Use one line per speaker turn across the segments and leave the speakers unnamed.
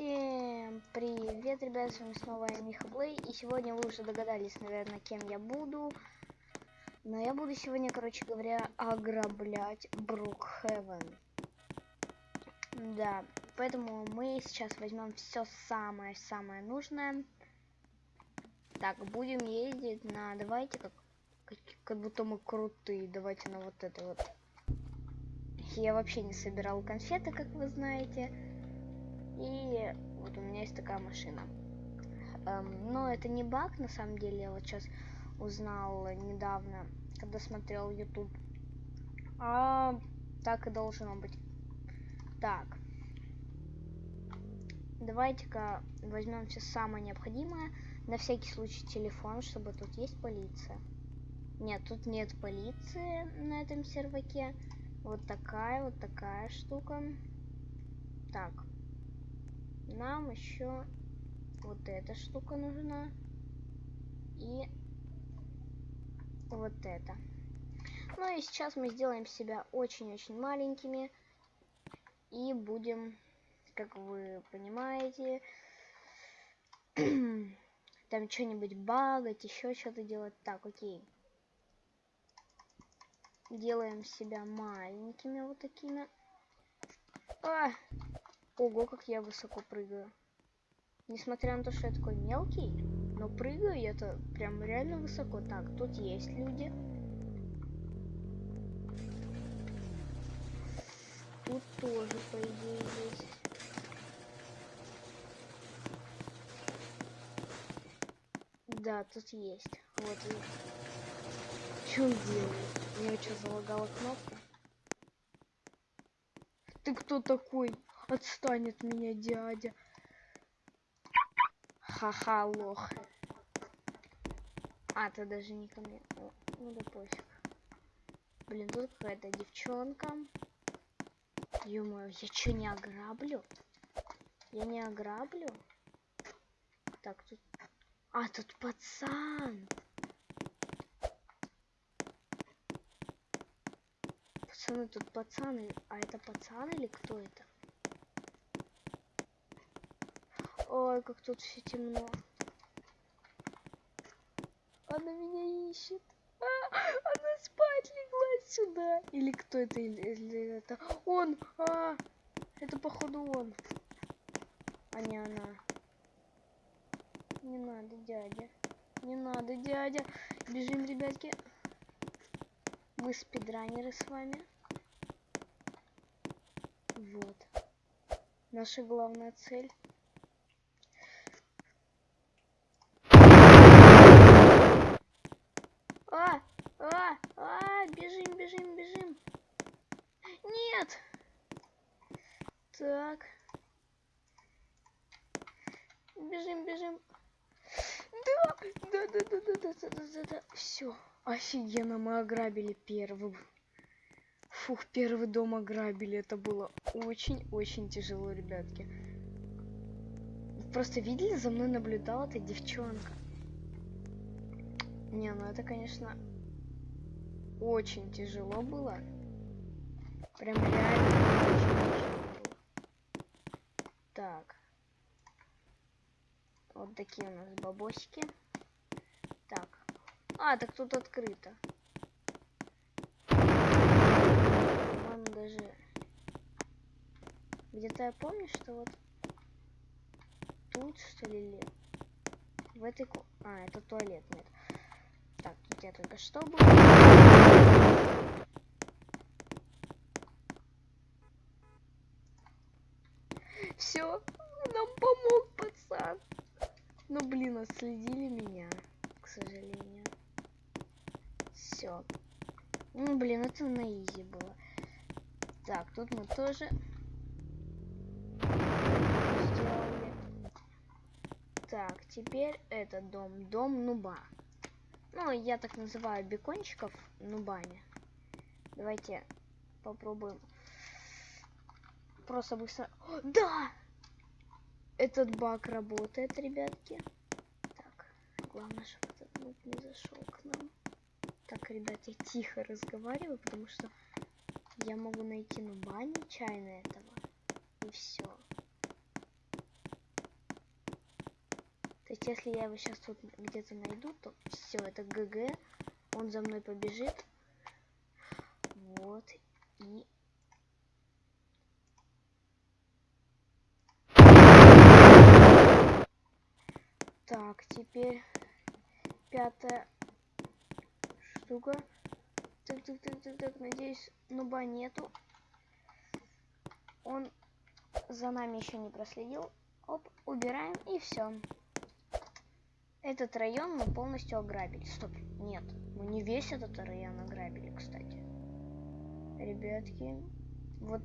Всем привет, ребят, с вами снова я, Миха Блей, и сегодня вы уже догадались, наверное, кем я буду. Но я буду сегодня, короче говоря, ограблять Брукхевен. Да, поэтому мы сейчас возьмем все самое-самое нужное. Так, будем ездить на, давайте, как, как, как будто мы крутые, давайте на вот это вот. Я вообще не собирал конфеты, как вы знаете. И вот у меня есть такая машина. Эм, но это не баг, на самом деле. Я вот сейчас узнал недавно, когда смотрел YouTube. А так и должно быть. Так. Давайте-ка возьмем все самое необходимое. На всякий случай телефон, чтобы тут есть полиция. Нет, тут нет полиции на этом серваке. Вот такая, вот такая штука. Так, нам еще вот эта штука нужна. И вот это. Ну и сейчас мы сделаем себя очень-очень маленькими. И будем, как вы понимаете, там что-нибудь багать, еще что-то делать. Так, окей. Делаем себя маленькими вот такими. А! Ого, как я высоко прыгаю. Несмотря на то, что я такой мелкий, но прыгаю я-то прям реально высоко. Так, тут есть люди. Тут тоже, по идее, есть. Да, тут есть. Вот. Что он делает? У что, залагала кнопка? Ты кто такой? Отстань от меня, дядя. Ха-ха, лох. А, ты даже не ко мне. О, ну да пофиг. Блин, тут какая-то девчонка. ё я что, не ограблю? Я не ограблю? Так, тут... А, тут пацан! Пацаны, тут пацаны. А это пацан или кто это? Ой, как тут все темно. Она меня ищет. А, она спать легла сюда. Или кто это? Или, или это? Он! А, это походу он. А не она. Не надо, дядя. Не надо, дядя. Бежим, ребятки. Мы спидранеры с вами. Вот. Наша главная цель да, да, да, да, да, да, да, да. Все. Офигенно, мы ограбили первый. Фух, первый дом ограбили. Это было очень-очень тяжело, ребятки. Просто видели, за мной наблюдала эта девчонка. Не, ну это, конечно, очень тяжело было. Прям реально очень тяжело было. Так. Вот такие у нас бабосики. Так. А, так тут открыто. По-моему, даже... Где-то я помню, что вот тут, что ли, в этой... А, это туалет, нет. Так, тут я только что был. Все, нам помог пацан. Ну блин, отследили меня, к сожалению. Все. Ну блин, это на изи было. Так, тут мы тоже сделали. Так, теперь этот дом. Дом нуба. Ну, я так называю бекончиков нубами. Давайте попробуем. Просто быстро... О, да! Этот баг работает, ребятки. Так, главное, чтобы нуб не зашел к нам. Так, ребят, я тихо разговариваю, потому что я могу найти нуба нечаянно этого. И все. есть если я его сейчас тут где-то найду, то все, это ГГ. Он за мной побежит. Вот. И... Так, теперь пятая штука. Так, так, так, так, так, надеюсь, нуба нету. Он за нами еще не проследил. Оп, убираем и все. Этот район мы полностью ограбили. Стоп, нет, мы не весь этот район ограбили, кстати. Ребятки, вот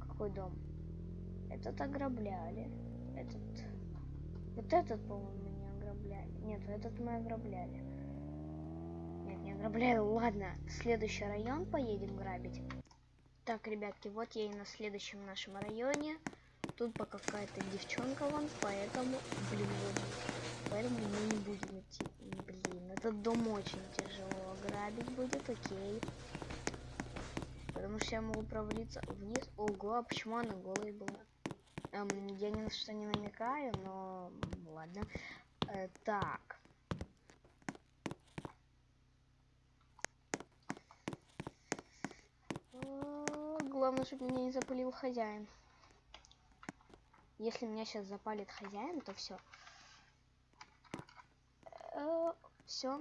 какой дом. Этот ограбляли. Этот... Вот этот, по-моему, ограбляли. Нет, этот мы ограбляли. Нет, не ограбляли. Ладно, следующий район поедем грабить. Так, ребятки, вот я и на следующем нашем районе. Тут пока какая-то девчонка вон, поэтому, блин, поэтому мы не будем идти. Блин, этот дом очень тяжело грабить будет, окей. Потому что я могу провалиться вниз. Ого, а почему она голая была? Эм, я ни на что не намекаю, но ладно. Э, так. Главное, чтобы меня не запылил хозяин. Если меня сейчас запалит хозяин, то все. Э, все.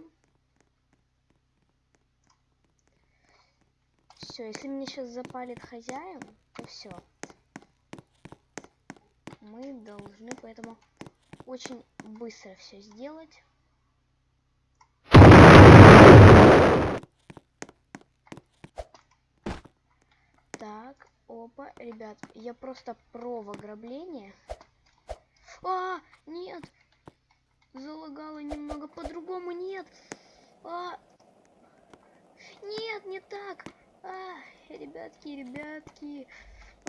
Все, если меня сейчас запалит хозяин, то все. Мы должны поэтому очень быстро все сделать. Так, опа, ребят, я просто про ограбление. А, нет, залагало немного по-другому, нет. А, нет, не так. А, ребятки, ребятки.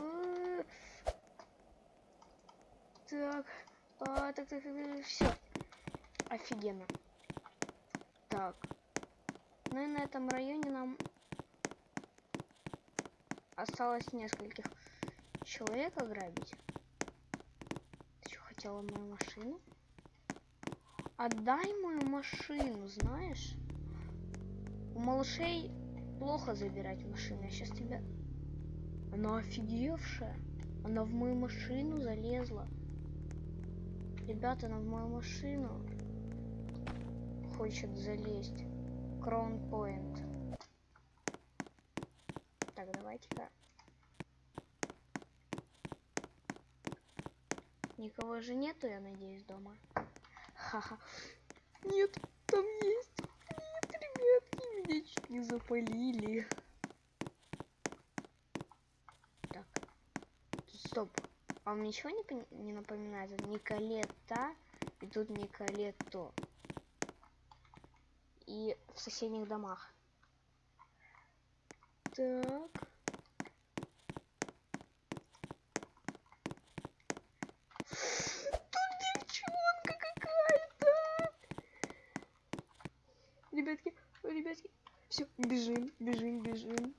А, так, а, так, так, так, все. Офигенно. Так. Ну и на этом районе нам осталось нескольких человек ограбить. Ты что, хотела мою машину? Отдай мою машину, знаешь? У малышей плохо забирать машину. Я сейчас тебя... Она офигевшая. Она в мою машину залезла. Ребята, она в мою машину хочет залезть. Кроун Point. Так, давайте-ка. Никого же нету, я надеюсь, дома. Ха-ха. Нет, там есть. Нет, ребятки, меня чуть не запалили. Так. Стоп. Вам ничего не, не напоминает? Николета. И тут Николето. И в соседних домах. Так. Тут девчонка какая-то. Ребятки, ребятки. Все, бежим, бежим, бежим.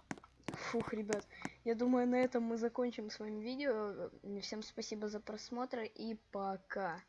Фух, ребят. Я думаю, на этом мы закончим с вами видео. Всем спасибо за просмотр и пока.